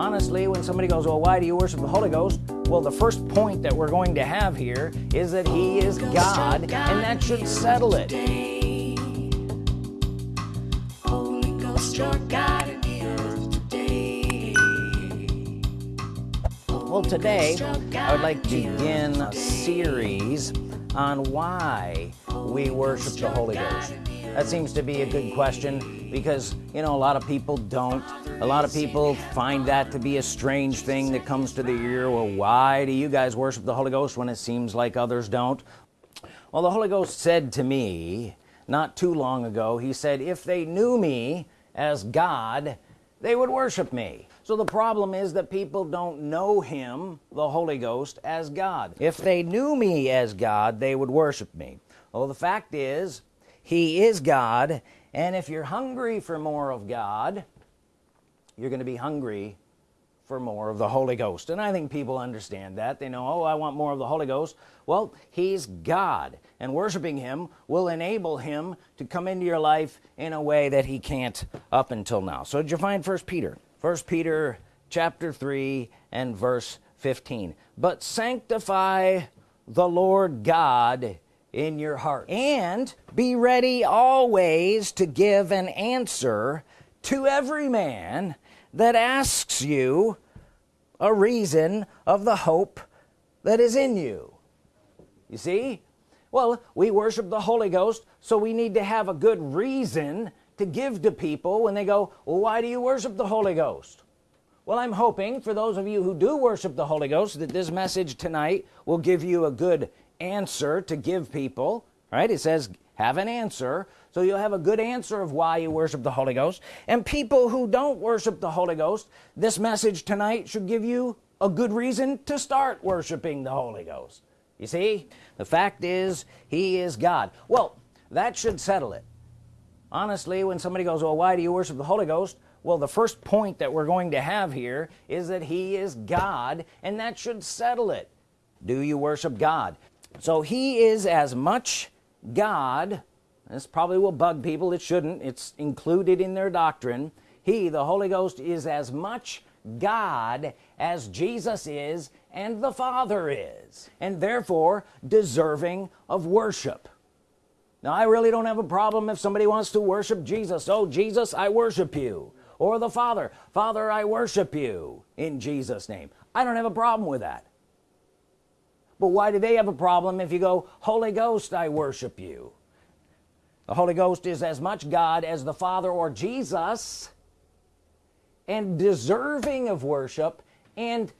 honestly when somebody goes well why do you worship the Holy Ghost? Well the first point that we're going to have here is that he is God and that should settle it. Holy Ghost, your God in the earth today. well today I would like to begin a series on why we worship the Holy Ghost. that seems to be a good question because you know a lot of people don't. A lot of people find that to be a strange thing that comes to the ear. Well why do you guys worship the Holy Ghost when it seems like others don't? Well the Holy Ghost said to me not too long ago he said if they knew me as God they would worship me. So the problem is that people don't know him the Holy Ghost as God. If they knew me as God they would worship me. Well the fact is he is God and if you're hungry for more of God you're gonna be hungry for more of the Holy Ghost. And I think people understand that. They know oh I want more of the Holy Ghost. Well he's God and worshiping him will enable him to come into your life in a way that he can't up until now. So did you find first Peter? First Peter chapter 3 and verse 15 but sanctify the Lord God in your heart. And be ready always to give an answer to every man that asks you a reason of the hope that is in you. You see? Well we worship the Holy Ghost so we need to have a good reason to give to people when they go well why do you worship the Holy Ghost? Well I'm hoping for those of you who do worship the Holy Ghost that this message tonight will give you a good answer to give people right? It says have an answer. So you'll have a good answer of why you worship the Holy Ghost. And people who don't worship the Holy Ghost this message tonight should give you a good reason to start worshiping the Holy Ghost. You see? The fact is he is God. Well that should settle it. Honestly when somebody goes well why do you worship the Holy Ghost? Well the first point that we're going to have here is that he is God and that should settle it. Do you worship God so he is as much God this probably will bug people it shouldn't it's included in their doctrine. He the Holy Ghost is as much God as Jesus is and the Father is and therefore deserving of worship. Now I really don't have a problem if somebody wants to worship Jesus. Oh Jesus I worship you. Or the Father Father I worship you in Jesus name. I don't have a problem with that but why do they have a problem if you go Holy Ghost I worship you. The Holy Ghost is as much God as the Father or Jesus and deserving of worship. And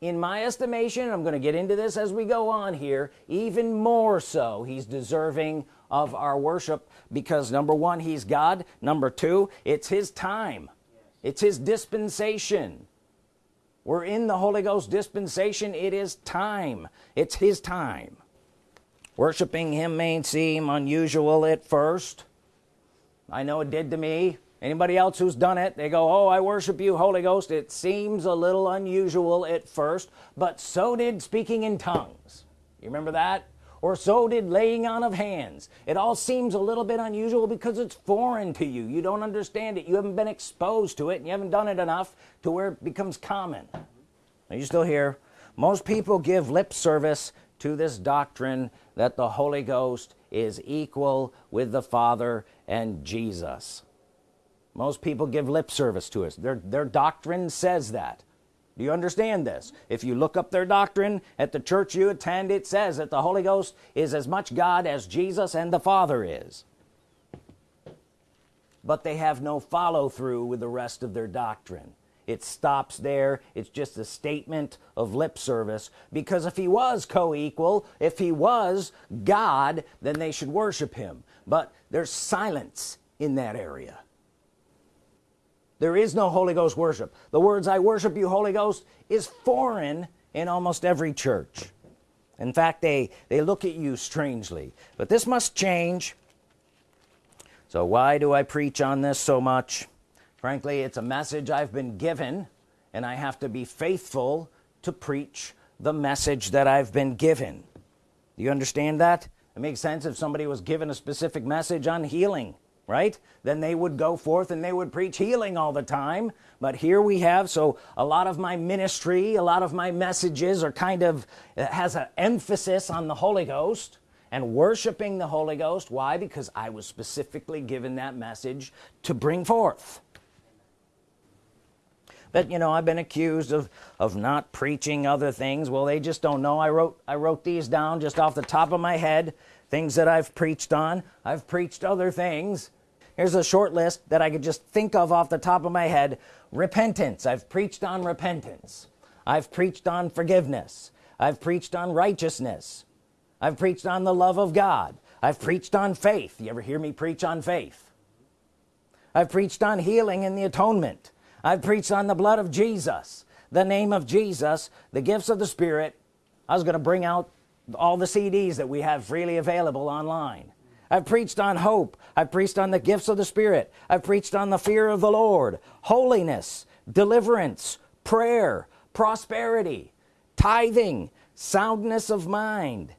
in my estimation I'm gonna get into this as we go on here even more so he's deserving of our worship because number one he's God. Number two it's his time. It's his dispensation we're in the Holy Ghost dispensation. It is time. It's his time. Worshiping him may seem unusual at first. I know it did to me. Anybody else who's done it they go oh I worship you Holy Ghost. It seems a little unusual at first but so did speaking in tongues. You remember that or so did laying on of hands. It all seems a little bit unusual because it's foreign to you. You don't understand it. You haven't been exposed to it and you haven't done it enough to where it becomes common. Are you still here? Most people give lip service to this doctrine that the Holy Ghost is equal with the Father and Jesus. Most people give lip service to us their their doctrine says that do you understand this? If you look up their doctrine at the church you attend it says that the Holy Ghost is as much God as Jesus and the Father is. But they have no follow-through with the rest of their doctrine. It stops there. It's just a statement of lip service. Because if he was co-equal if he was God then they should worship him. But there's silence in that area there is no Holy Ghost worship. The words I worship you Holy Ghost is foreign in almost every church. In fact they they look at you strangely. But this must change. So why do I preach on this so much? Frankly it's a message I've been given and I have to be faithful to preach the message that I've been given. Do you understand that? It makes sense if somebody was given a specific message on healing right? Then they would go forth and they would preach healing all the time. But here we have so a lot of my ministry a lot of my messages are kind of has an emphasis on the Holy Ghost and worshiping the Holy Ghost. Why? Because I was specifically given that message to bring forth. But you know I've been accused of of not preaching other things. Well they just don't know. I wrote I wrote these down just off the top of my head things that I've preached on. I've preached other things here's a short list that I could just think of off the top of my head. Repentance. I've preached on repentance. I've preached on forgiveness. I've preached on righteousness. I've preached on the love of God. I've preached on faith. You ever hear me preach on faith? I've preached on healing and the atonement. I've preached on the blood of Jesus the name of Jesus the gifts of the Spirit. I was gonna bring out all the CDs that we have freely available online I've preached on hope. I've preached on the gifts of the Spirit. I've preached on the fear of the Lord holiness deliverance prayer prosperity tithing soundness of mind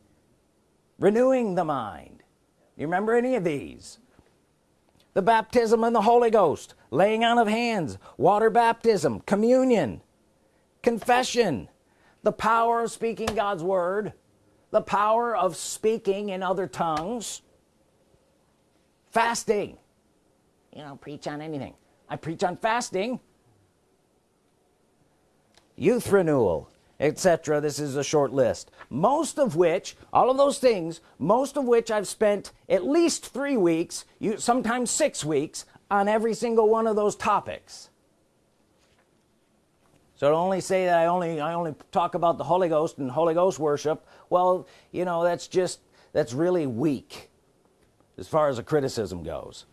renewing the mind. You remember any of these? The baptism in the Holy Ghost laying on of hands water baptism communion confession the power of speaking God's Word the power of speaking in other tongues fasting. You know preach on anything. I preach on fasting. Youth renewal etc this is a short list. Most of which all of those things most of which I've spent at least three weeks you sometimes six weeks on every single one of those topics. So to only say that I only I only talk about the Holy Ghost and Holy Ghost worship well you know that's just that's really weak as far as a criticism goes.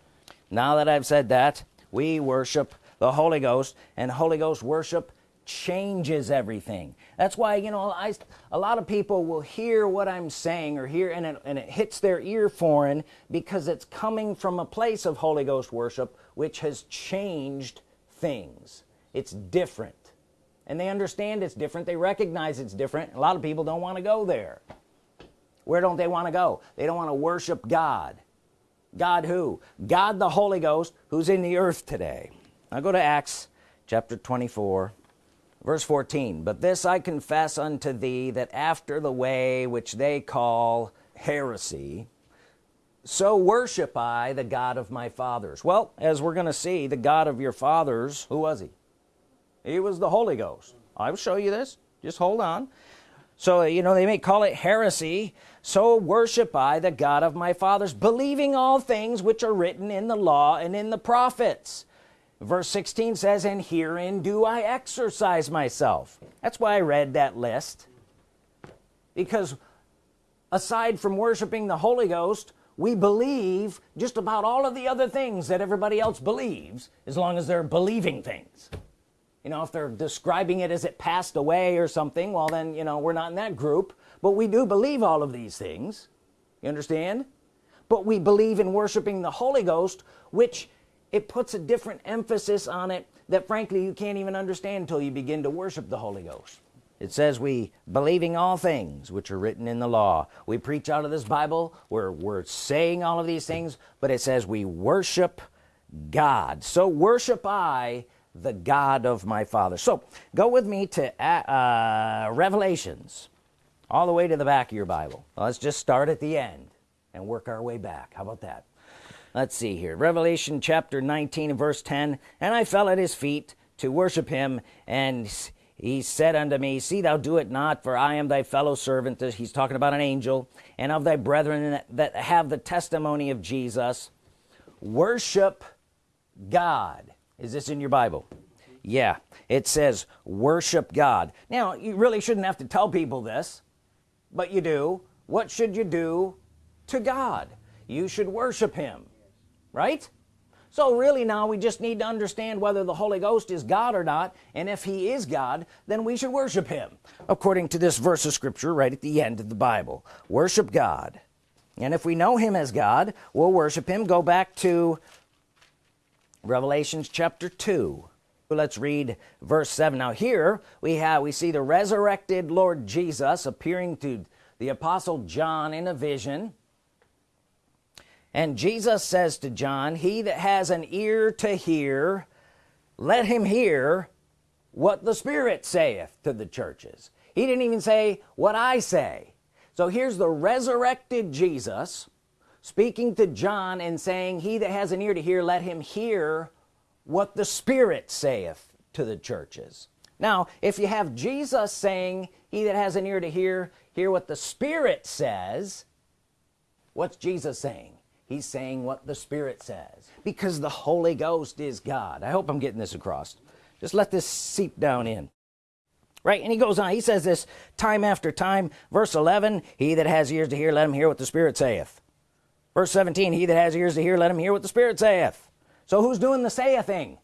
Now that I've said that we worship the Holy Ghost and Holy Ghost worship changes everything. That's why you know I a lot of people will hear what I'm saying or hear and it, and it hits their ear foreign because it's coming from a place of Holy Ghost worship which has changed things. It's different. And they understand it's different. They recognize it's different. A lot of people don't want to go there. Where don't they want to go? They don't want to worship God God who? God the Holy Ghost who's in the earth today. I go to Acts chapter 24 verse 14 but this I confess unto thee that after the way which they call heresy so worship I the God of my fathers. Well as we're gonna see the God of your fathers who was he? He was the Holy Ghost. I will show you this. Just hold on so you know they may call it heresy. So worship I the God of my fathers believing all things which are written in the law and in the prophets. Verse 16 says and herein do I exercise myself. That's why I read that list. Because aside from worshiping the Holy Ghost we believe just about all of the other things that everybody else believes as long as they're believing things you know if they're describing it as it passed away or something well then you know we're not in that group. But we do believe all of these things. You understand? But we believe in worshiping the Holy Ghost which it puts a different emphasis on it that frankly you can't even understand until you begin to worship the Holy Ghost. It says we believing all things which are written in the law. We preach out of this Bible. Where we're saying all of these things but it says we worship God. So worship I the God of my father. So go with me to uh, Revelations all the way to the back of your Bible. Let's just start at the end and work our way back. How about that? Let's see here. Revelation chapter 19 and verse 10 and I fell at his feet to worship him and he said unto me see thou do it not for I am thy fellow servant. He's talking about an angel. And of thy brethren that have the testimony of Jesus worship God is this in your Bible? Yeah. It says worship God. Now you really shouldn't have to tell people this but you do. What should you do to God? You should worship him right? So really now we just need to understand whether the Holy Ghost is God or not and if he is God then we should worship him according to this verse of scripture right at the end of the Bible. Worship God. And if we know him as God we'll worship him. Go back to Revelations chapter 2 let's read verse 7 now here we have we see the resurrected Lord Jesus appearing to the apostle John in a vision. And Jesus says to John he that has an ear to hear let him hear what the Spirit saith to the churches. He didn't even say what I say. So here's the resurrected Jesus speaking to John and saying he that has an ear to hear let him hear what the Spirit saith to the churches. Now if you have Jesus saying he that has an ear to hear hear what the Spirit says what's Jesus saying? He's saying what the Spirit says. Because the Holy Ghost is God. I hope I'm getting this across. Just let this seep down in. Right and he goes on. He says this time after time. Verse 11 he that has ears to hear let him hear what the Spirit saith verse 17 he that has ears to hear let him hear what the Spirit saith. So who's doing the say a thing?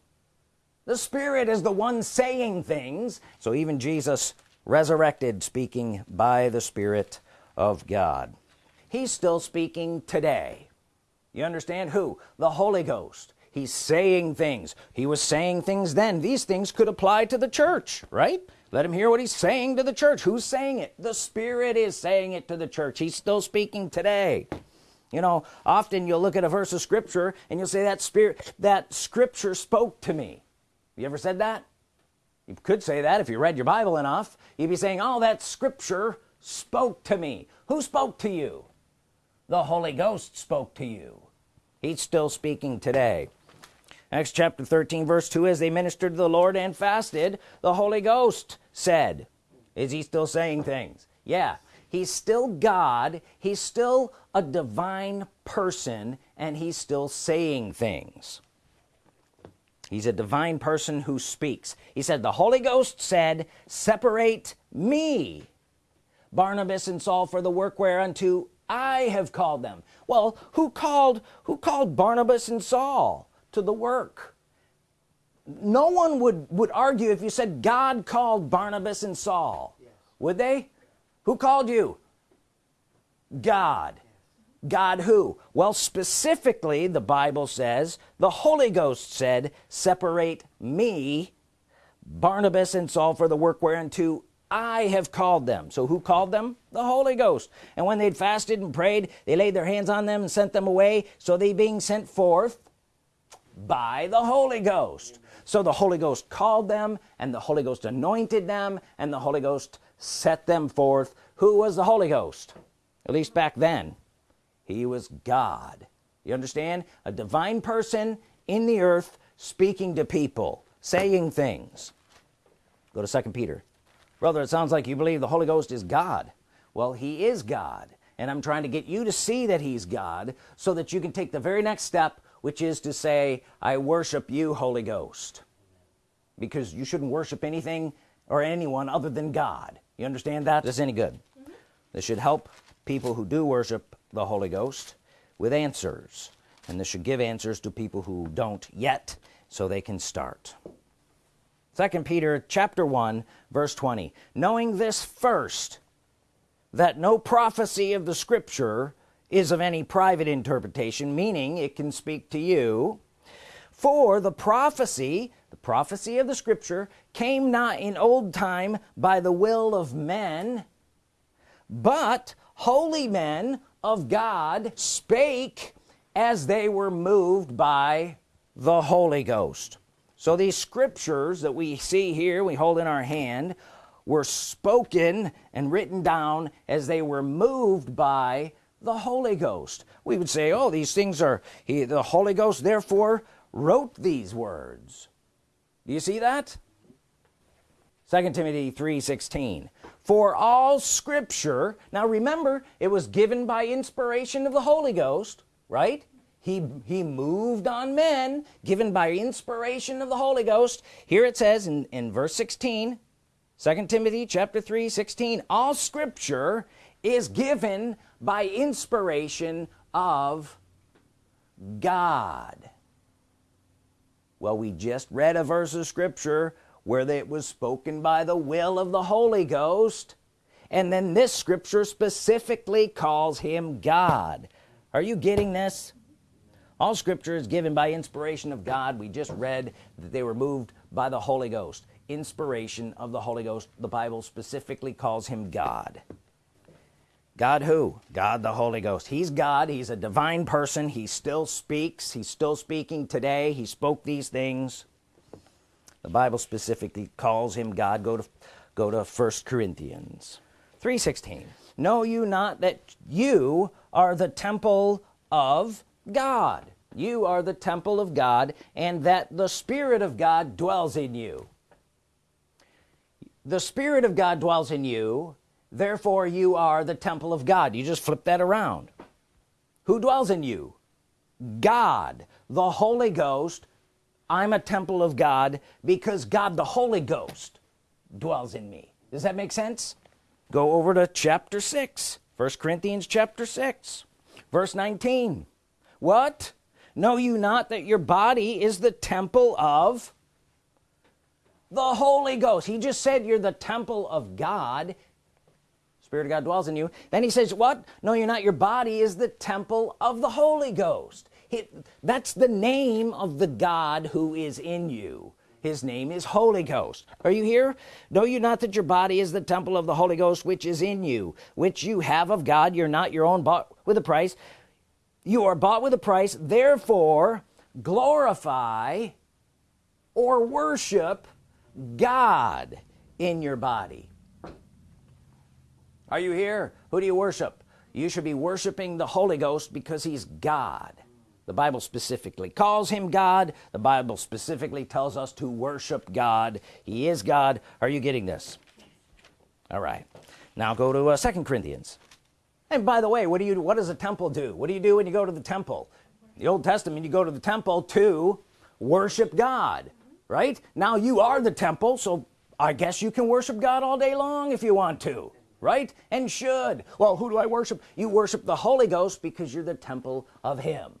The Spirit is the one saying things. So even Jesus resurrected speaking by the Spirit of God. He's still speaking today. You understand who? The Holy Ghost. He's saying things. He was saying things then. These things could apply to the church right? Let him hear what he's saying to the church. Who's saying it? The Spirit is saying it to the church. He's still speaking today you know often you'll look at a verse of Scripture and you'll say that spirit that Scripture spoke to me. You ever said that? You could say that if you read your Bible enough. You'd be saying oh that Scripture spoke to me. Who spoke to you? The Holy Ghost spoke to you. He's still speaking today. Acts chapter 13 verse 2 as they ministered to the Lord and fasted the Holy Ghost said is he still saying things? Yeah he's still God. He's still a divine person and he's still saying things. He's a divine person who speaks. He said the Holy Ghost said separate me Barnabas and Saul for the work whereunto I have called them. Well who called who called Barnabas and Saul to the work? No one would would argue if you said God called Barnabas and Saul. Yes. would they who called you? God. God who? Well specifically the Bible says the Holy Ghost said separate me Barnabas and Saul for the work whereunto I have called them. So who called them? The Holy Ghost. And when they'd fasted and prayed they laid their hands on them and sent them away. So they being sent forth by the Holy Ghost. So the Holy Ghost called them and the Holy Ghost anointed them and the Holy Ghost set them forth who was the Holy Ghost. At least back then he was God. You understand? A divine person in the earth speaking to people saying things. Go to second Peter. Brother it sounds like you believe the Holy Ghost is God. Well he is God and I'm trying to get you to see that he's God so that you can take the very next step which is to say I worship you Holy Ghost. Because you shouldn't worship anything or anyone other than God you understand that? This any good. Mm -hmm. this should help people who do worship the Holy Ghost with answers. And this should give answers to people who don't yet so they can start. Second Peter chapter 1 verse 20 knowing this first that no prophecy of the scripture is of any private interpretation meaning it can speak to you. For the prophecy the prophecy of the scripture came not in old time by the will of men but holy men of God spake as they were moved by the Holy Ghost. So these scriptures that we see here we hold in our hand were spoken and written down as they were moved by the Holy Ghost. We would say oh these things are he the Holy Ghost therefore wrote these words do you see that? Second Timothy 3:16 for all scripture now remember it was given by inspiration of the Holy Ghost right? He he moved on men given by inspiration of the Holy Ghost. Here it says in in verse 16 2 Timothy chapter 3 16 all scripture is given by inspiration of God well we just read a verse of Scripture where it was spoken by the will of the Holy Ghost. And then this scripture specifically calls him God. Are you getting this? All scripture is given by inspiration of God. We just read that they were moved by the Holy Ghost. Inspiration of the Holy Ghost the Bible specifically calls him God God who? God the Holy Ghost. He's God. He's a divine person. He still speaks. He's still speaking today. He spoke these things. The Bible specifically calls him God. Go to go to first Corinthians 316 know you not that you are the temple of God? You are the temple of God and that the Spirit of God dwells in you. The Spirit of God dwells in you therefore you are the temple of God. You just flip that around. Who dwells in you? God the Holy Ghost. I'm a temple of God because God the Holy Ghost dwells in me. Does that make sense? Go over to chapter 6 first Corinthians chapter 6 verse 19 what? Know you not that your body is the temple of the Holy Ghost? He just said you're the temple of God Spirit of God dwells in you. Then he says what? No you're not. Your body is the temple of the Holy Ghost. He, that's the name of the God who is in you. His name is Holy Ghost. Are you here? Know you not that your body is the temple of the Holy Ghost which is in you which you have of God. You're not your own bought with a price. You are bought with a price. Therefore glorify or worship God in your body are you here? Who do you worship? You should be worshiping the Holy Ghost because he's God. The Bible specifically calls him God. The Bible specifically tells us to worship God. He is God. Are you getting this? All right. Now go to uh, second Corinthians. And by the way what do you what does a temple do? What do you do when you go to the temple? The Old Testament you go to the temple to worship God right? Now you are the temple so I guess you can worship God all day long if you want to right? And should. Well who do I worship? You worship the Holy Ghost because you're the temple of him.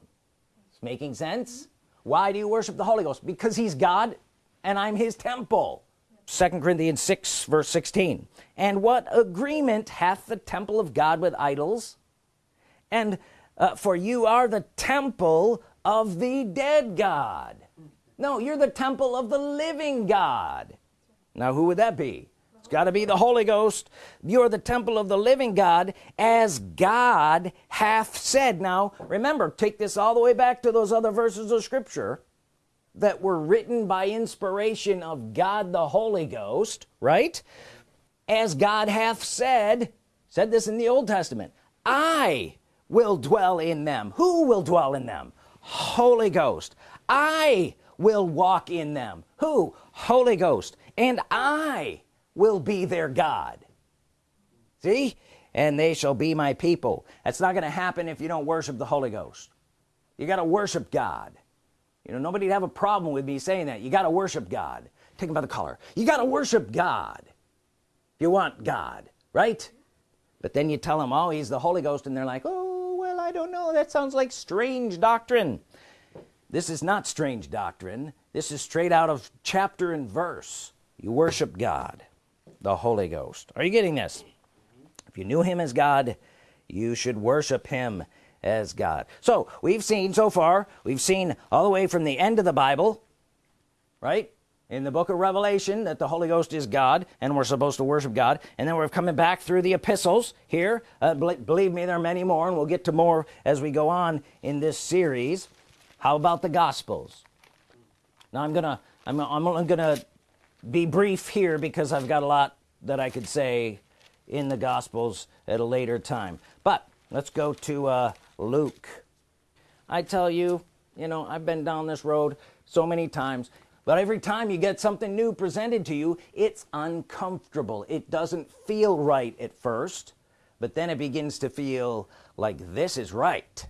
It's making sense? Why do you worship the Holy Ghost? Because he's God and I'm his temple. Second Corinthians 6 verse 16 and what agreement hath the temple of God with idols? And uh, for you are the temple of the dead God. No you're the temple of the living God. Now who would that be got to be the Holy Ghost. You're the temple of the living God as God hath said. Now remember take this all the way back to those other verses of Scripture that were written by inspiration of God the Holy Ghost right? As God hath said said this in the Old Testament I will dwell in them. Who will dwell in them? Holy Ghost. I will walk in them. Who? Holy Ghost. And I will be their God. See? And they shall be my people. That's not gonna happen if you don't worship the Holy Ghost. You got to worship God. You know nobody'd have a problem with me saying that. You got to worship God. Take him by the collar you got to worship God. If you want God right? But then you tell them oh he's the Holy Ghost and they're like oh well I don't know. That sounds like strange doctrine. This is not strange doctrine. This is straight out of chapter and verse. You worship God the Holy Ghost. Are you getting this? If you knew him as God you should worship him as God. So we've seen so far we've seen all the way from the end of the Bible right? In the book of Revelation that the Holy Ghost is God and we're supposed to worship God. And then we're coming back through the epistles here. Uh, believe me there are many more and we'll get to more as we go on in this series. How about the Gospels? Now I'm gonna I'm, I'm gonna be brief here because I've got a lot that I could say in the Gospels at a later time. But let's go to uh, Luke. I tell you you know I've been down this road so many times but every time you get something new presented to you it's uncomfortable. It doesn't feel right at first but then it begins to feel like this is right.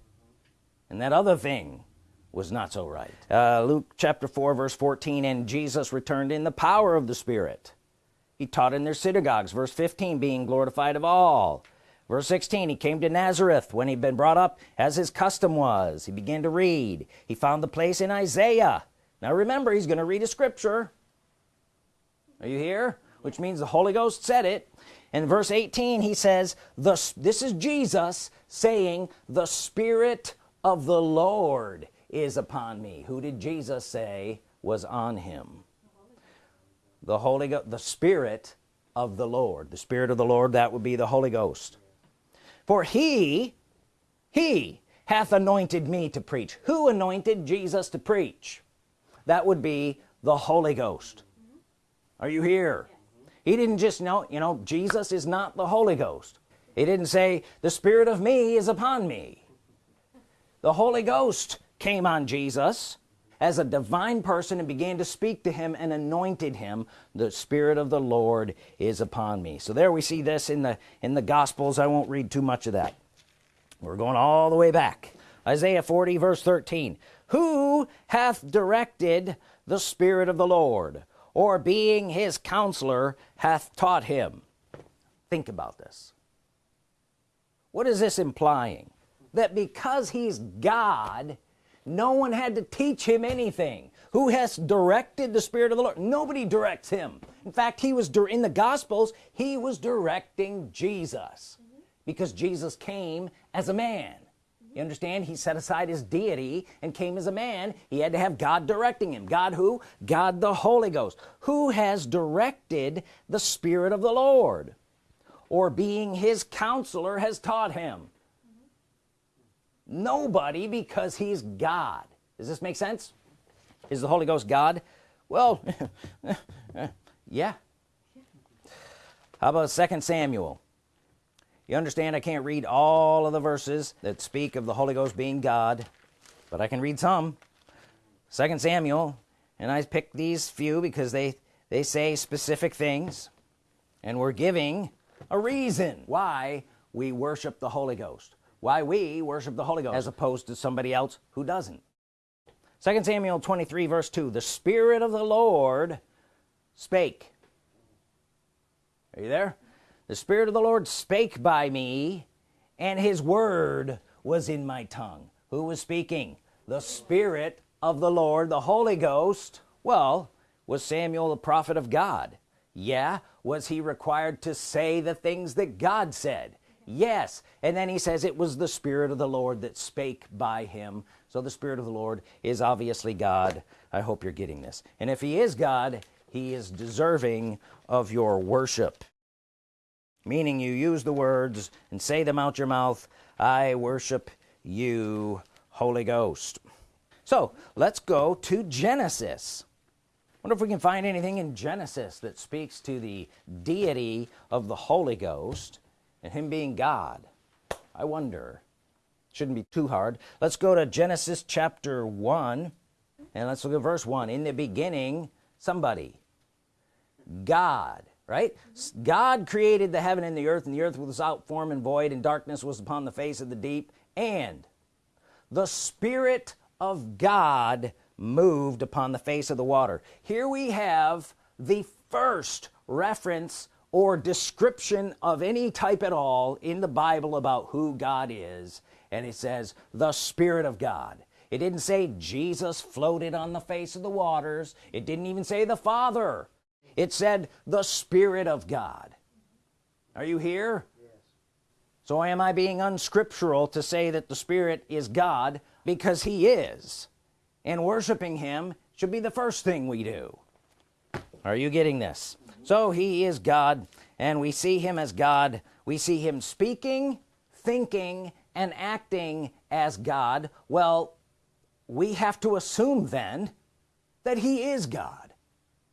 And that other thing was not so right. Uh, Luke chapter 4 verse 14 and Jesus returned in the power of the Spirit. He taught in their synagogues verse 15 being glorified of all. Verse 16 he came to Nazareth when he'd been brought up as his custom was. He began to read. He found the place in Isaiah. Now remember he's gonna read a scripture. Are you here? Which means the Holy Ghost said it. In verse 18 he says the this is Jesus saying the Spirit of the Lord is upon me. Who did Jesus say was on him? The Holy Ghost the Spirit of the Lord. The Spirit of the Lord that would be the Holy Ghost. For he he hath anointed me to preach. Who anointed Jesus to preach? That would be the Holy Ghost. Are you here? He didn't just know you know Jesus is not the Holy Ghost. He didn't say the Spirit of me is upon me. The Holy Ghost came on Jesus as a divine person and began to speak to him and anointed him. The Spirit of the Lord is upon me. So there we see this in the in the Gospels. I won't read too much of that. We're going all the way back. Isaiah 40 verse 13 who hath directed the Spirit of the Lord or being his counselor hath taught him? Think about this. What is this implying? That because he's God no one had to teach him anything. Who has directed the Spirit of the Lord? Nobody directs him. In fact he was in the Gospels he was directing Jesus. Mm -hmm. because Jesus came as a man. You understand? He set aside his deity and came as a man. He had to have God directing him. God who? God the Holy Ghost. Who has directed the Spirit of the Lord? Or being his counselor has taught him nobody because he's God. Does this make sense? Is the Holy Ghost God? Well yeah. How about second Samuel? You understand I can't read all of the verses that speak of the Holy Ghost being God but I can read some. Second Samuel and I picked these few because they they say specific things and we're giving a reason why we worship the Holy Ghost why we worship the Holy Ghost as opposed to somebody else who doesn't. Second Samuel 23 verse 2 the Spirit of the Lord spake. Are you there? The Spirit of the Lord spake by me and his word was in my tongue. Who was speaking? The Spirit of the Lord the Holy Ghost. Well was Samuel the prophet of God? Yeah. Was he required to say the things that God said yes. And then he says it was the Spirit of the Lord that spake by him. So the Spirit of the Lord is obviously God. I hope you're getting this. And if he is God he is deserving of your worship. Meaning you use the words and say them out your mouth I worship you Holy Ghost. So let's go to Genesis. Wonder if we can find anything in Genesis that speaks to the deity of the Holy Ghost and him being God I wonder shouldn't be too hard. Let's go to Genesis chapter 1 and let's look at verse 1 in the beginning somebody. God right? God created the heaven and the earth and the earth was without form and void and darkness was upon the face of the deep and the Spirit of God moved upon the face of the water. Here we have the first reference or description of any type at all in the Bible about who God is. And it says the Spirit of God. It didn't say Jesus floated on the face of the waters. It didn't even say the Father. It said the Spirit of God. Are you here? Yes. so am I being unscriptural to say that the Spirit is God because he is? And worshiping him should be the first thing we do. Are you getting this. So he is God and we see him as God. We see him speaking thinking and acting as God. Well we have to assume then that he is God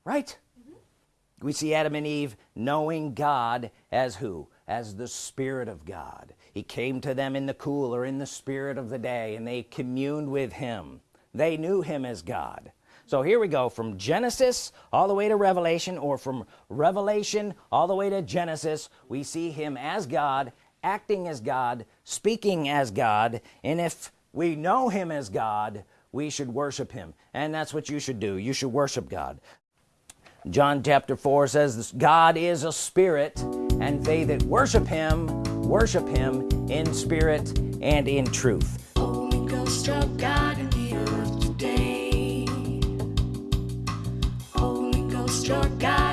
right? Mm-hmm. We see Adam and Eve knowing God as who? As the Spirit of God. He came to them in the cool or in the spirit of the day and they communed with him. They knew him as God so here we go from Genesis all the way to Revelation or from Revelation all the way to Genesis we see him as God acting as God speaking as God and if we know him as God we should worship him. And that's what you should do. You should worship God. John chapter 4 says God is a spirit and they that worship him worship him in spirit and in truth your guide.